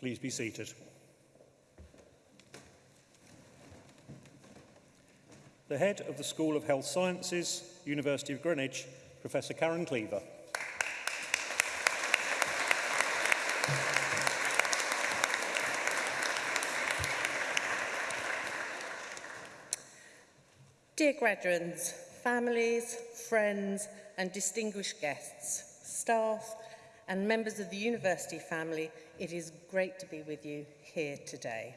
Please be seated. The head of the School of Health Sciences, University of Greenwich, Professor Karen Cleaver. Dear graduates, families, friends and distinguished guests, staff and members of the university family, it is great to be with you here today.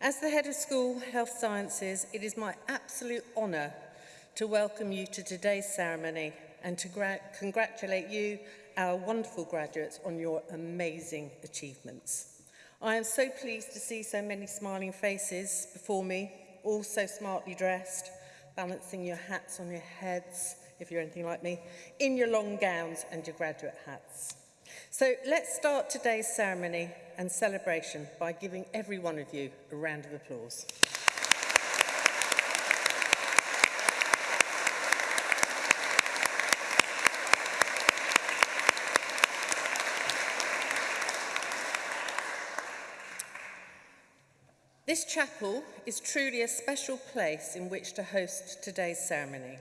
As the head of school health sciences, it is my absolute honour to welcome you to today's ceremony and to congratulate you, our wonderful graduates, on your amazing achievements. I am so pleased to see so many smiling faces before me, all so smartly dressed, balancing your hats on your heads, if you're anything like me, in your long gowns and your graduate hats. So let's start today's ceremony and celebration by giving every one of you a round of applause. This chapel is truly a special place in which to host today's ceremony.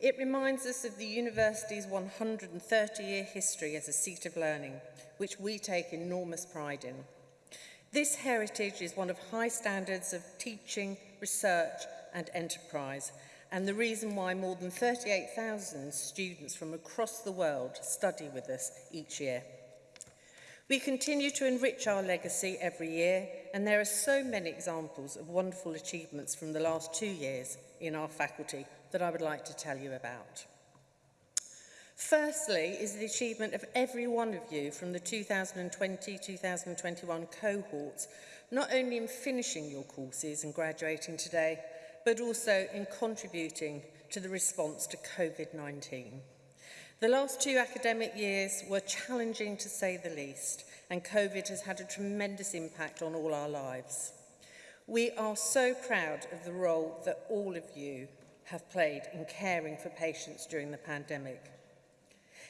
It reminds us of the university's 130-year history as a seat of learning, which we take enormous pride in. This heritage is one of high standards of teaching, research and enterprise, and the reason why more than 38,000 students from across the world study with us each year. We continue to enrich our legacy every year, and there are so many examples of wonderful achievements from the last two years in our faculty – that I would like to tell you about. Firstly is the achievement of every one of you from the 2020-2021 cohorts, not only in finishing your courses and graduating today, but also in contributing to the response to COVID-19. The last two academic years were challenging to say the least, and COVID has had a tremendous impact on all our lives. We are so proud of the role that all of you have played in caring for patients during the pandemic.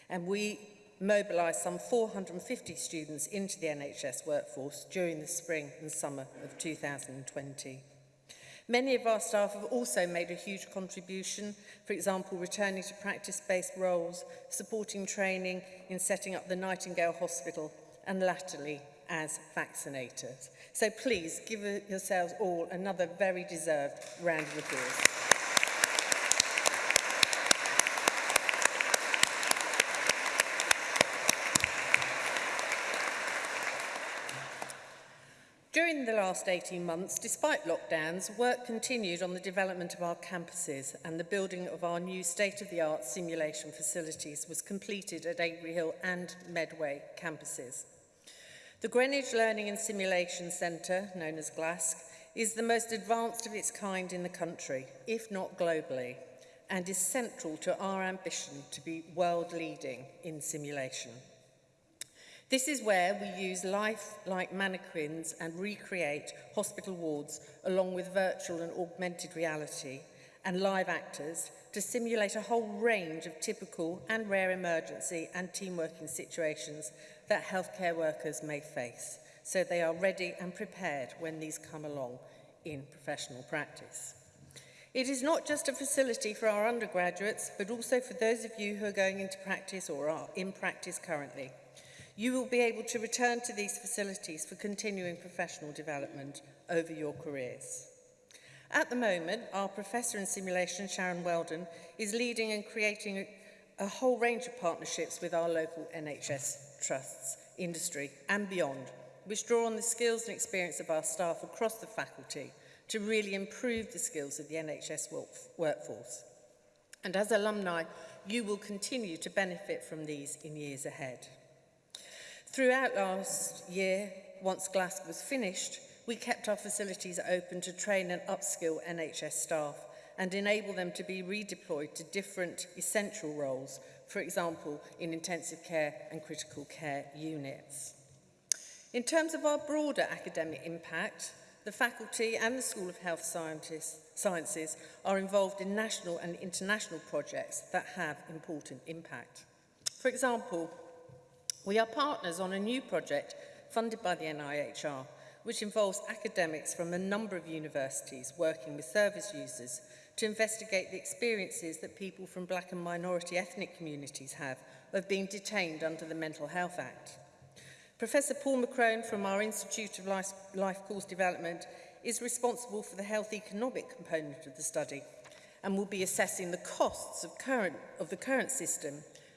And we mobilised some 450 students into the NHS workforce during the spring and summer of 2020. Many of our staff have also made a huge contribution, for example, returning to practice-based roles, supporting training in setting up the Nightingale Hospital, and latterly as vaccinators. So please give yourselves all another very deserved round of applause. the last 18 months, despite lockdowns, work continued on the development of our campuses and the building of our new state-of-the-art simulation facilities was completed at Avery Hill and Medway campuses. The Greenwich Learning and Simulation Centre, known as GLASC, is the most advanced of its kind in the country, if not globally, and is central to our ambition to be world-leading in simulation. This is where we use life like mannequins and recreate hospital wards along with virtual and augmented reality and live actors to simulate a whole range of typical and rare emergency and team working situations that healthcare workers may face so they are ready and prepared when these come along in professional practice. It is not just a facility for our undergraduates, but also for those of you who are going into practice or are in practice currently. You will be able to return to these facilities for continuing professional development over your careers. At the moment, our professor in simulation, Sharon Weldon, is leading and creating a, a whole range of partnerships with our local NHS trusts, industry and beyond, which draw on the skills and experience of our staff across the faculty to really improve the skills of the NHS work workforce. And as alumni, you will continue to benefit from these in years ahead. Throughout last year, once Glasgow was finished, we kept our facilities open to train and upskill NHS staff and enable them to be redeployed to different essential roles, for example, in intensive care and critical care units. In terms of our broader academic impact, the faculty and the School of Health Sciences are involved in national and international projects that have important impact. For example, We are partners on a new project funded by the NIHR, which involves academics from a number of universities working with service users to investigate the experiences that people from black and minority ethnic communities have of being detained under the Mental Health Act. Professor Paul McCrone from our Institute of Life, Life Course Development is responsible for the health economic component of the study and will be assessing the costs of, current, of the current system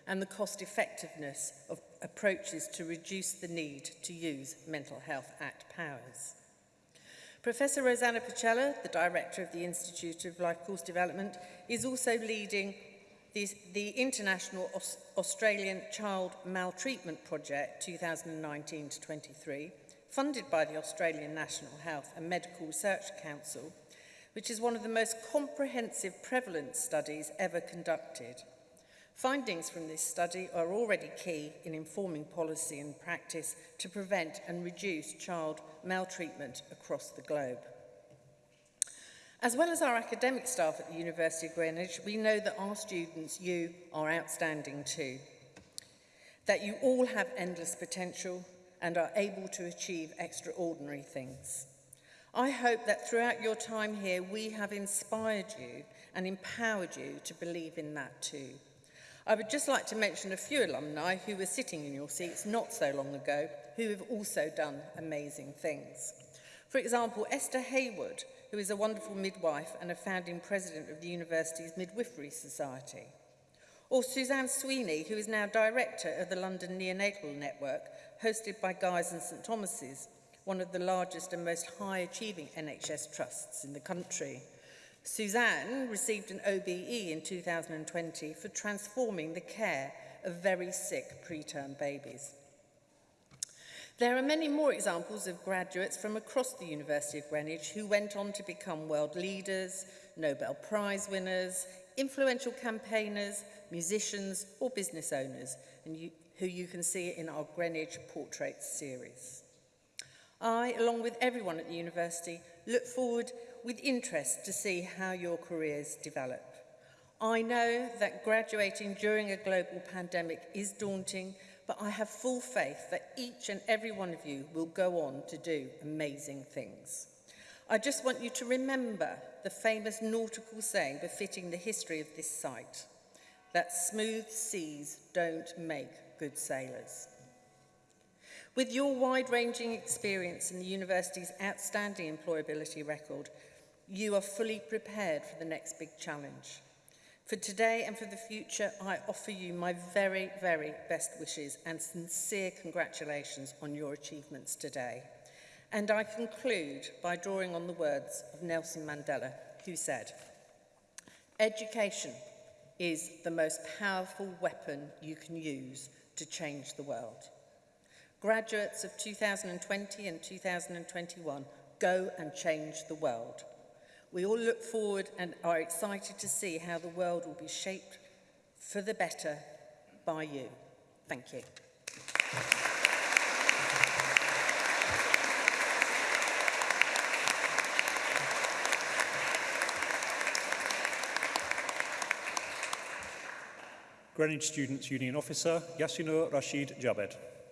and the cost effectiveness of approaches to reduce the need to use Mental Health Act powers. Professor Rosanna Pacella, the director of the Institute of Life Course Development, is also leading this, the International Aus Australian Child Maltreatment Project 2019 to 23, funded by the Australian National Health and Medical Research Council, which is one of the most comprehensive prevalence studies ever conducted. Findings from this study are already key in informing policy and practice to prevent and reduce child maltreatment across the globe. As well as our academic staff at the University of Greenwich, we know that our students, you, are outstanding too. That you all have endless potential and are able to achieve extraordinary things. I hope that throughout your time here, we have inspired you and empowered you to believe in that too. I would just like to mention a few alumni who were sitting in your seats not so long ago who have also done amazing things. For example, Esther Hayward, who is a wonderful midwife and a founding president of the university's Midwifery Society. Or Suzanne Sweeney, who is now director of the London Neonatal Network, hosted by Guy's and St Thomas's, one of the largest and most high-achieving NHS trusts in the country. Suzanne received an OBE in 2020 for transforming the care of very sick preterm babies. There are many more examples of graduates from across the University of Greenwich who went on to become world leaders, Nobel Prize winners, influential campaigners, musicians or business owners, and you, who you can see in our Greenwich Portraits series. I, along with everyone at the university, look forward with interest to see how your careers develop. I know that graduating during a global pandemic is daunting, but I have full faith that each and every one of you will go on to do amazing things. I just want you to remember the famous nautical saying befitting the history of this site, that smooth seas don't make good sailors. With your wide-ranging experience and the university's outstanding employability record, You are fully prepared for the next big challenge. For today and for the future, I offer you my very, very best wishes and sincere congratulations on your achievements today. And I conclude by drawing on the words of Nelson Mandela, who said, Education is the most powerful weapon you can use to change the world. Graduates of 2020 and 2021, go and change the world. We all look forward and are excited to see how the world will be shaped for the better by you. Thank you. Greenwich Students' Union Officer Yasino Rashid Jabed.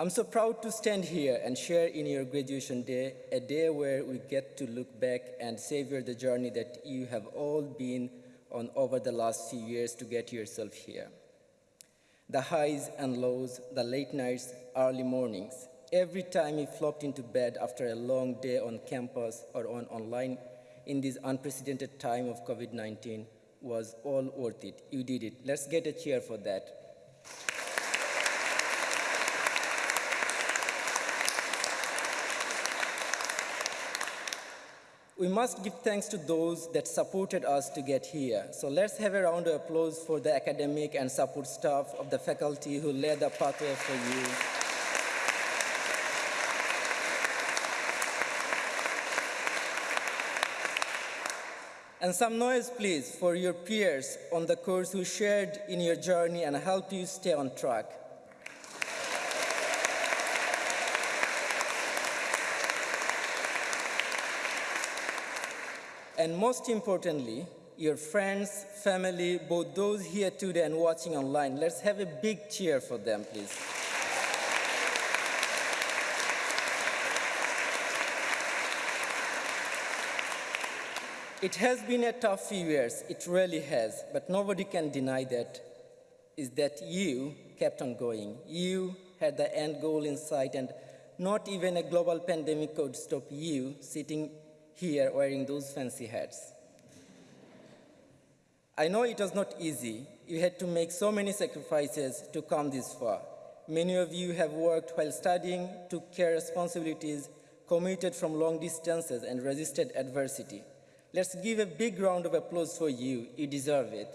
I'm so proud to stand here and share in your graduation day, a day where we get to look back and savor the journey that you have all been on over the last few years to get yourself here. The highs and lows, the late nights, early mornings, every time you flopped into bed after a long day on campus or on online in this unprecedented time of COVID-19 was all worth it. You did it. Let's get a cheer for that. We must give thanks to those that supported us to get here. So let's have a round of applause for the academic and support staff of the faculty who led the pathway for you. And some noise, please, for your peers on the course who shared in your journey and helped you stay on track. and most importantly, your friends, family, both those here today and watching online. Let's have a big cheer for them, please. It has been a tough few years, it really has, but nobody can deny that is that you kept on going. You had the end goal in sight and not even a global pandemic could stop you sitting here wearing those fancy hats. I know it was not easy. You had to make so many sacrifices to come this far. Many of you have worked while studying, took care responsibilities, commuted from long distances, and resisted adversity. Let's give a big round of applause for you. You deserve it.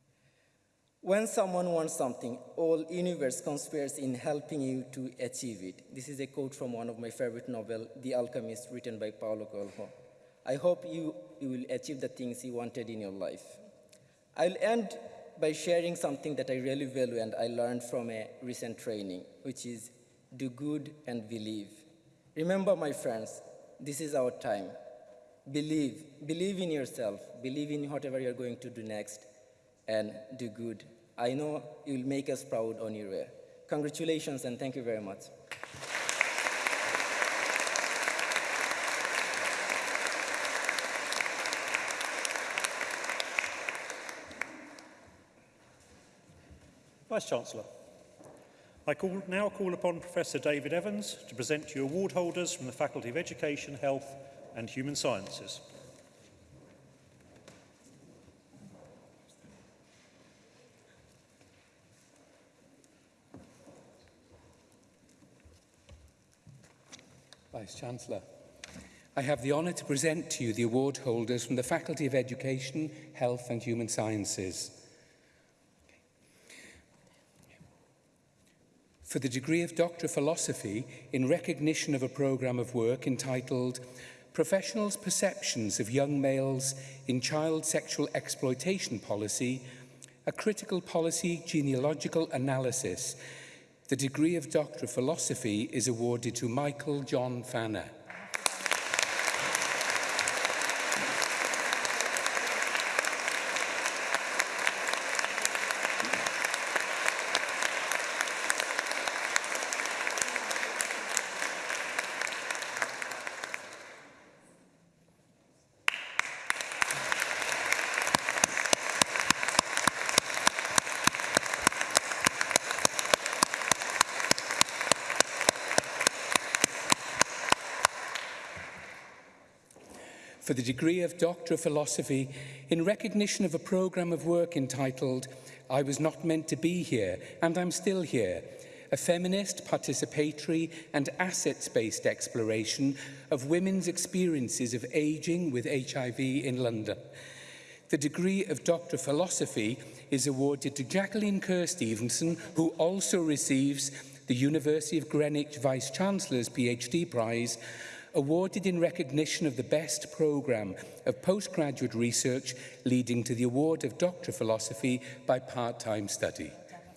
When someone wants something, all universe conspires in helping you to achieve it. This is a quote from one of my favorite novel, The Alchemist, written by Paulo Coelho. I hope you, you will achieve the things you wanted in your life. I'll end by sharing something that I really value and I learned from a recent training, which is do good and believe. Remember, my friends, this is our time. Believe, believe in yourself, believe in whatever you're going to do next, and do good I know you'll make us proud on your way. Congratulations and thank you very much. Vice-Chancellor, I call, now call upon Professor David Evans to present you award holders from the Faculty of Education, Health and Human Sciences. Vice-Chancellor. I have the honour to present to you the award holders from the Faculty of Education, Health and Human Sciences. For the degree of Doctor of Philosophy in recognition of a programme of work entitled Professionals' Perceptions of Young Males in Child Sexual Exploitation Policy, a Critical Policy Genealogical Analysis, The degree of Doctor of Philosophy is awarded to Michael John Fanner. for the degree of Doctor of Philosophy in recognition of a programme of work entitled I Was Not Meant to Be Here and I'm Still Here, a feminist, participatory and assets-based exploration of women's experiences of ageing with HIV in London. The degree of Doctor of Philosophy is awarded to Jacqueline Kerr Stevenson, who also receives the University of Greenwich Vice-Chancellor's PhD Prize awarded in recognition of the best programme of postgraduate research leading to the award of Doctor of Philosophy by part-time study.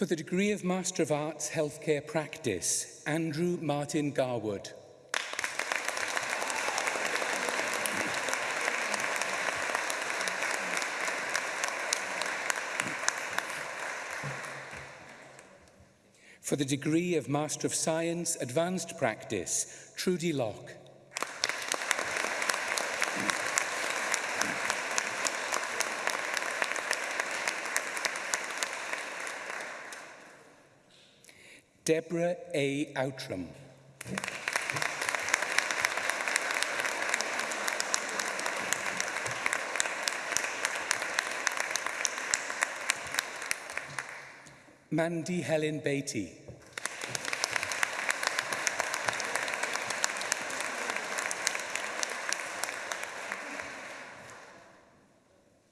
For the degree of Master of Arts Healthcare Practice, Andrew Martin Garwood. For the degree of Master of Science Advanced Practice, Trudy Locke. Deborah A. Outram. Mandy Helen Beatty.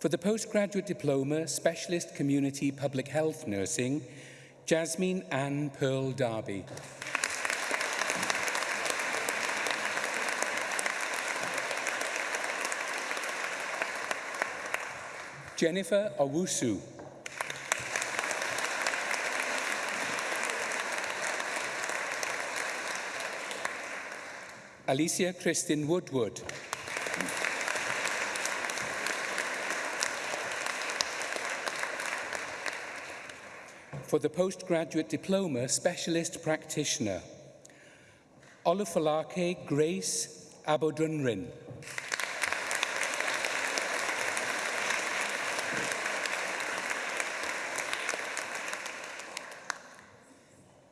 For the postgraduate diploma, Specialist Community Public Health Nursing, Jasmine Ann Pearl Darby. Jennifer Owusu. Alicia Kristin Woodward. for the postgraduate diploma specialist practitioner. Olufolake Grace Abodunrin.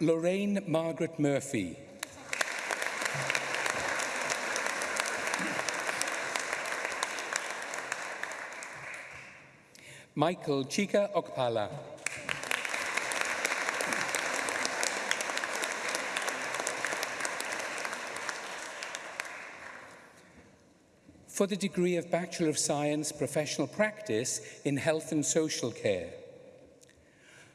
Lorraine Margaret Murphy. Michael Chika Okpala. For the degree of Bachelor of Science Professional Practice in Health and Social Care.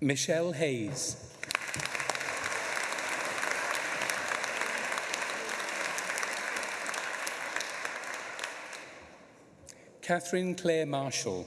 Michelle Hayes. Catherine Clare Marshall.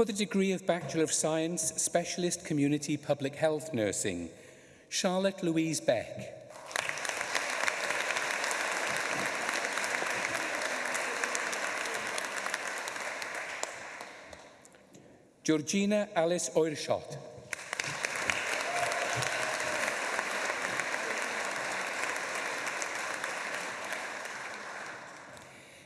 For the degree of Bachelor of Science, Specialist Community Public Health Nursing, Charlotte Louise Beck. Georgina Alice Oershot.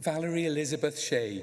Valerie Elizabeth Shea.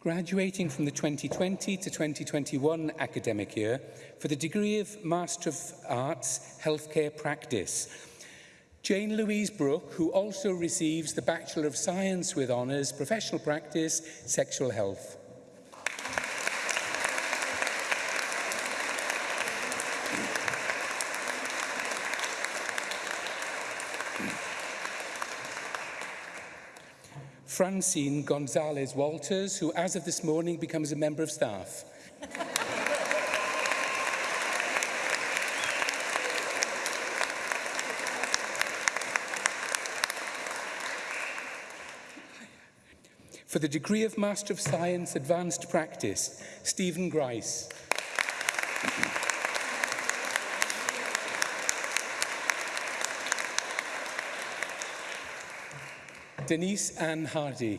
graduating from the 2020 to 2021 academic year for the degree of Master of Arts Healthcare Practice Jane Louise Brooke, who also receives the Bachelor of Science with Honours, Professional Practice, Sexual Health. Francine Gonzalez Walters, who as of this morning becomes a member of staff. for the degree of Master of Science Advanced Practice, Stephen Grice. Denise Ann Hardy.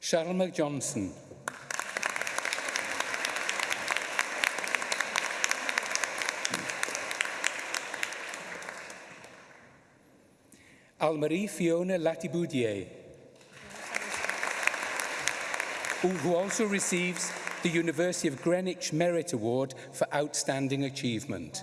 Sharma Johnson. Almarie Fiona Latibudier, who also receives the University of Greenwich Merit Award for Outstanding Achievement.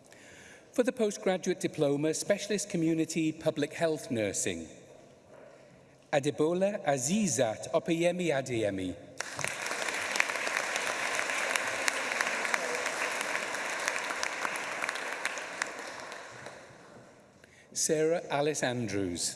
for the postgraduate diploma Specialist Community Public Health Nursing. Adebola Azizat Opeyemi Adeyemi. Sarah Alice Andrews.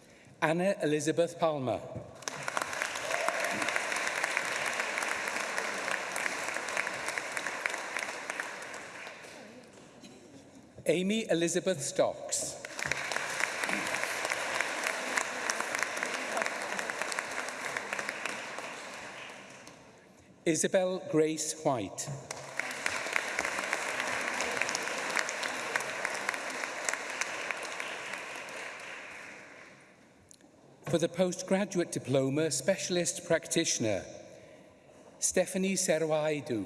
Anna Elizabeth Palmer. Amy Elizabeth Stocks. Isabel Grace White. for the postgraduate diploma specialist practitioner, Stephanie Serwaidu.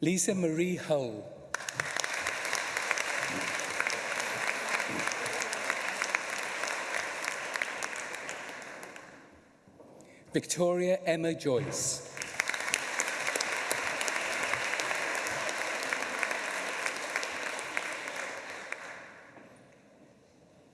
Lisa Marie Hull. Victoria Emma Joyce.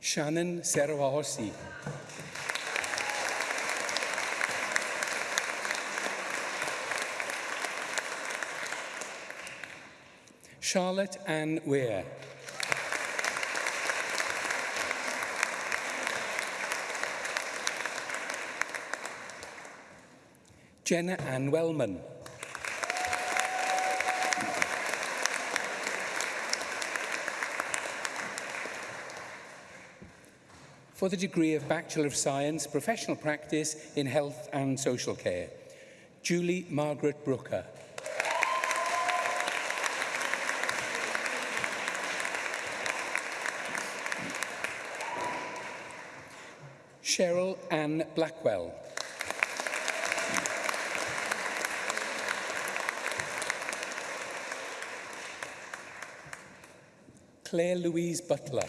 Shannon Serwahosi. Charlotte Ann Weir. Jenna Ann Wellman. for the degree of Bachelor of Science, Professional Practice in Health and Social Care. Julie Margaret Brooker. Anne Blackwell. Claire Louise Butler.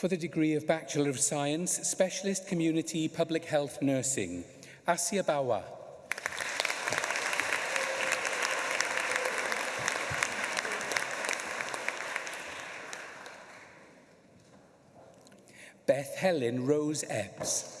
for the degree of Bachelor of Science, Specialist Community Public Health Nursing, Asia Bawa. Beth Helen Rose Epps.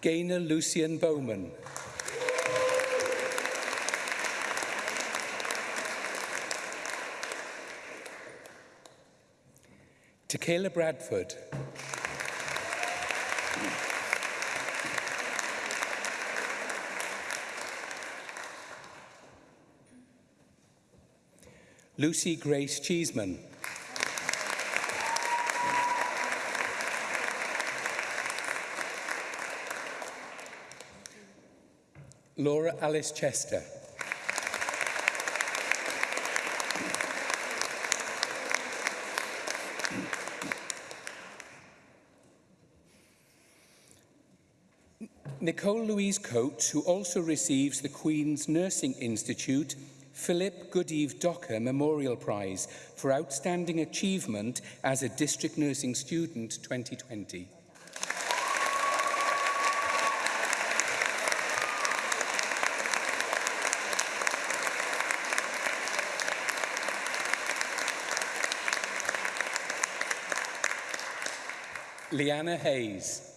Gainer Lucian Bowman. Tequila Bradford. Lucy Grace Cheeseman. Laura Alice Chester. Nicole Louise Coates, who also receives the Queen's Nursing Institute Philip Goodeve Docker Memorial Prize for outstanding achievement as a district nursing student 2020. Leanna Hayes.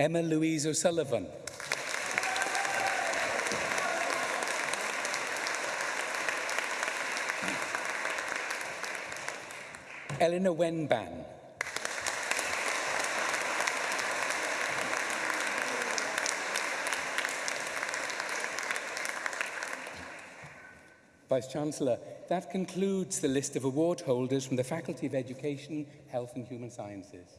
Emma Louise O'Sullivan. Eleanor Wenban. Vice-Chancellor. That concludes the list of award holders from the Faculty of Education, Health and Human Sciences.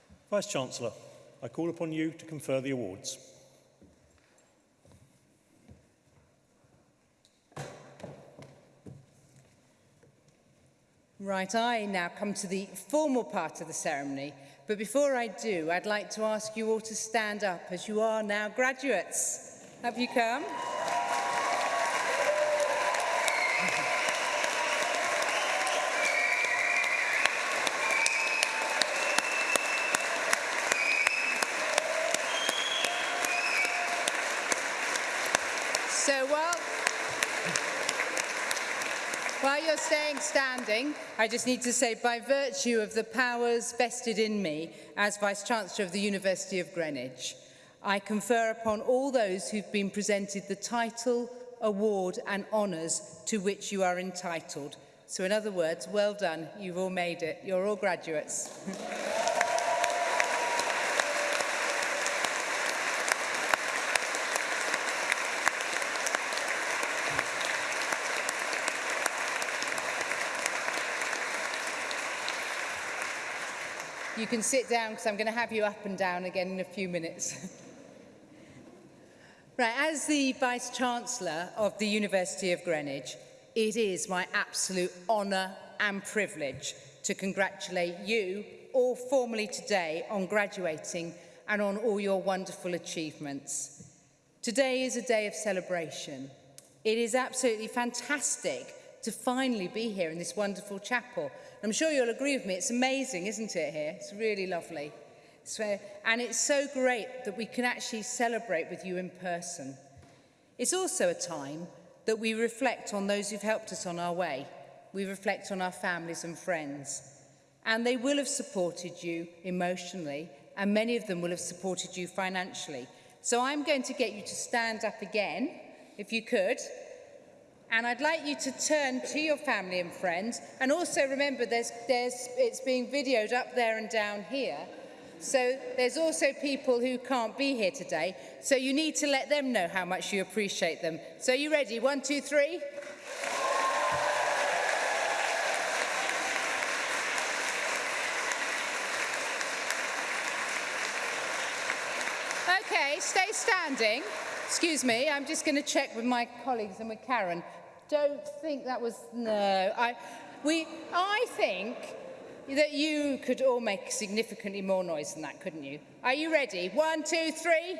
Vice-Chancellor, I call upon you to confer the awards. Right, I now come to the formal part of the ceremony, but before I do, I'd like to ask you all to stand up as you are now graduates. Have you come? staying standing, I just need to say, by virtue of the powers vested in me as Vice-Chancellor of the University of Greenwich, I confer upon all those who've been presented the title, award and honours to which you are entitled. So in other words, well done, you've all made it, you're all graduates. you can sit down because I'm going to have you up and down again in a few minutes. right, as the Vice-Chancellor of the University of Greenwich, it is my absolute honour and privilege to congratulate you all formally today on graduating and on all your wonderful achievements. Today is a day of celebration. It is absolutely fantastic to finally be here in this wonderful chapel. I'm sure you'll agree with me, it's amazing, isn't it, here? It's really lovely. So, and it's so great that we can actually celebrate with you in person. It's also a time that we reflect on those who've helped us on our way. We reflect on our families and friends. And they will have supported you emotionally, and many of them will have supported you financially. So I'm going to get you to stand up again, if you could, And I'd like you to turn to your family and friends. And also remember, there's, there's, it's being videoed up there and down here. So there's also people who can't be here today. So you need to let them know how much you appreciate them. So are you ready? One, two, three. Okay, stay standing. Excuse me, I'm just going to check with my colleagues and with Karen. Don't think that was... No. I, we, I think that you could all make significantly more noise than that, couldn't you? Are you ready? One, two, three.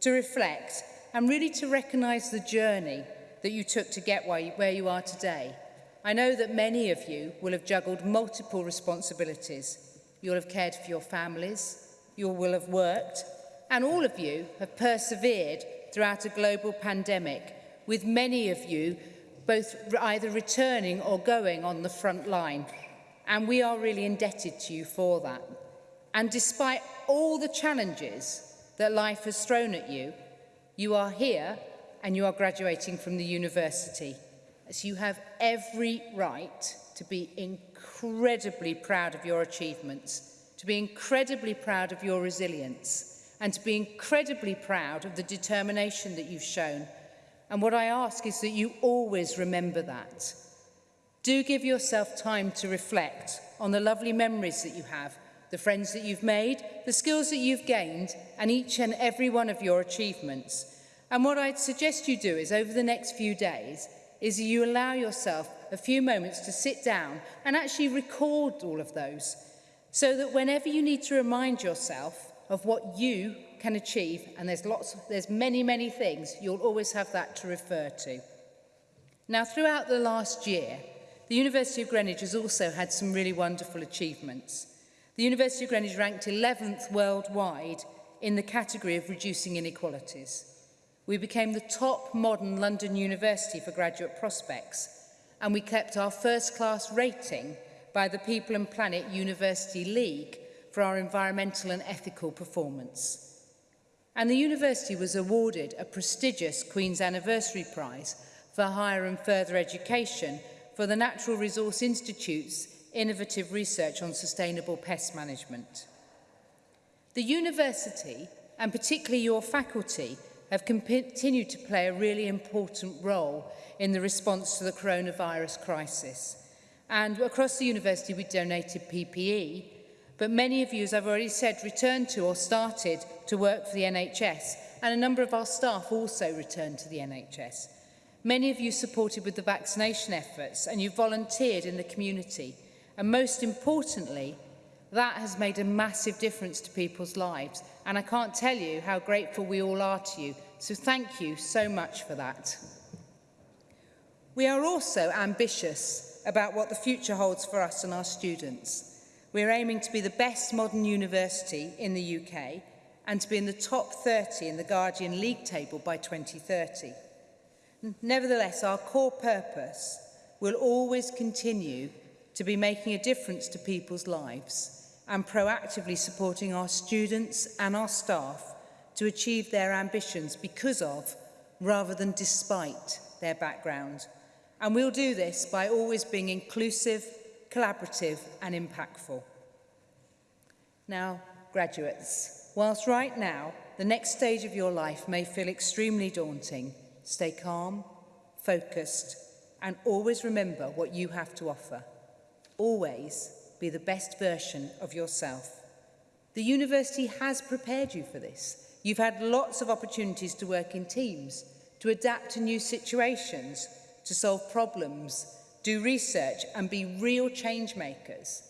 to reflect, and really to recognize the journey that you took to get where you are today. I know that many of you will have juggled multiple responsibilities, You'll have cared for your families. You will have worked. And all of you have persevered throughout a global pandemic, with many of you both either returning or going on the front line. And we are really indebted to you for that. And despite all the challenges that life has thrown at you, you are here and you are graduating from the university as you have every right to be incredibly proud of your achievements, to be incredibly proud of your resilience, and to be incredibly proud of the determination that you've shown. And what I ask is that you always remember that. Do give yourself time to reflect on the lovely memories that you have, the friends that you've made, the skills that you've gained, and each and every one of your achievements. And what I'd suggest you do is over the next few days, is you allow yourself a few moments to sit down and actually record all of those so that whenever you need to remind yourself of what you can achieve and there's lots there's many many things you'll always have that to refer to now throughout the last year the University of Greenwich has also had some really wonderful achievements the University of Greenwich ranked 11th worldwide in the category of reducing inequalities We became the top modern London university for graduate prospects, and we kept our first-class rating by the People and Planet University League for our environmental and ethical performance. And the university was awarded a prestigious Queen's Anniversary Prize for higher and further education for the Natural Resource Institute's innovative research on sustainable pest management. The university, and particularly your faculty, have continued to play a really important role in the response to the coronavirus crisis. And across the university, we donated PPE, but many of you, as I've already said, returned to or started to work for the NHS, and a number of our staff also returned to the NHS. Many of you supported with the vaccination efforts, and you volunteered in the community. And most importantly, that has made a massive difference to people's lives. And I can't tell you how grateful we all are to you So thank you so much for that. We are also ambitious about what the future holds for us and our students. We are aiming to be the best modern university in the UK and to be in the top 30 in the Guardian League table by 2030. Nevertheless, our core purpose will always continue to be making a difference to people's lives and proactively supporting our students and our staff to achieve their ambitions because of, rather than despite, their background. And we'll do this by always being inclusive, collaborative and impactful. Now, graduates, whilst right now the next stage of your life may feel extremely daunting, stay calm, focused and always remember what you have to offer. Always be the best version of yourself. The university has prepared you for this You've had lots of opportunities to work in teams, to adapt to new situations, to solve problems, do research and be real change makers.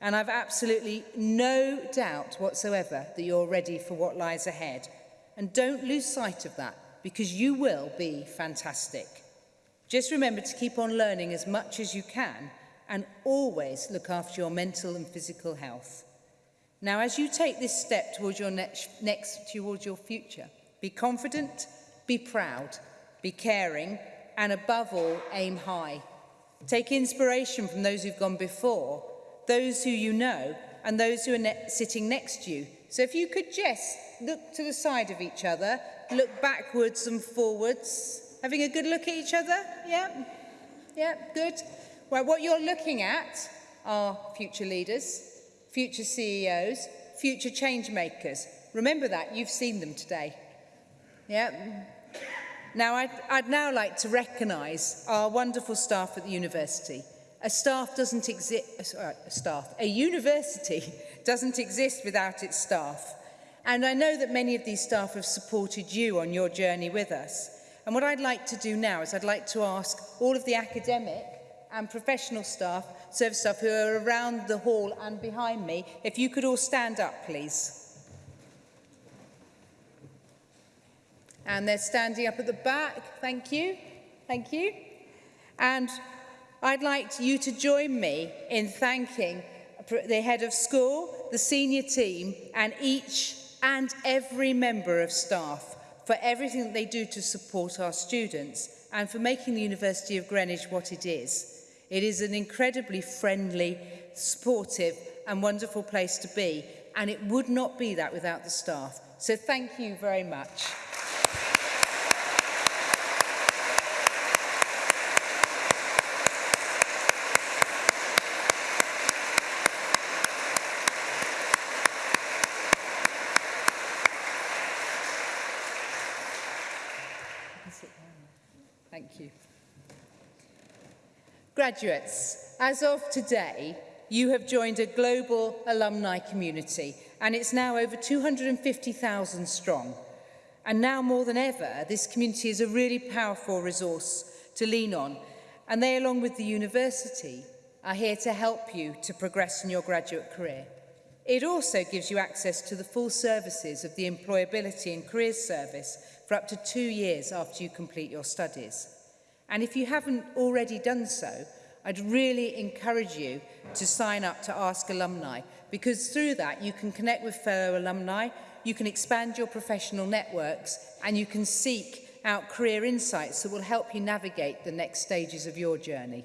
And I've absolutely no doubt whatsoever that you're ready for what lies ahead. And don't lose sight of that because you will be fantastic. Just remember to keep on learning as much as you can and always look after your mental and physical health. Now, as you take this step towards your next, next towards your future, be confident, be proud, be caring, and above all, aim high. Take inspiration from those who've gone before, those who you know, and those who are ne sitting next to you. So if you could just look to the side of each other, look backwards and forwards, having a good look at each other, yeah? Yeah, good. Well, what you're looking at are future leaders, future CEOs, future change makers. Remember that, you've seen them today. Yeah. Now, I'd, I'd now like to recognise our wonderful staff at the university. A staff doesn't exist, uh, a staff, a university doesn't exist without its staff. And I know that many of these staff have supported you on your journey with us. And what I'd like to do now is I'd like to ask all of the academic and professional staff service staff who are around the hall and behind me. If you could all stand up, please. And they're standing up at the back. Thank you. Thank you. And I'd like you to join me in thanking the head of school, the senior team and each and every member of staff for everything that they do to support our students and for making the University of Greenwich what it is. It is an incredibly friendly, supportive and wonderful place to be and it would not be that without the staff. So thank you very much. Thank you. Graduates, as of today, you have joined a global alumni community and it's now over 250,000 strong. And now more than ever, this community is a really powerful resource to lean on. And they, along with the university, are here to help you to progress in your graduate career. It also gives you access to the full services of the Employability and Careers Service for up to two years after you complete your studies. And if you haven't already done so, I'd really encourage you to sign up to Ask Alumni because through that you can connect with fellow alumni, you can expand your professional networks and you can seek out career insights that will help you navigate the next stages of your journey.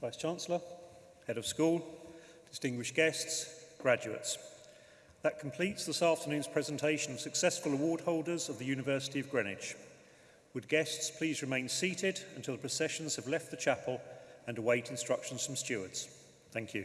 Vice Chancellor, Head of School, distinguished guests, graduates. That completes this afternoon's presentation of successful award holders of the University of Greenwich. Would guests please remain seated until the processions have left the chapel and await instructions from stewards. Thank you.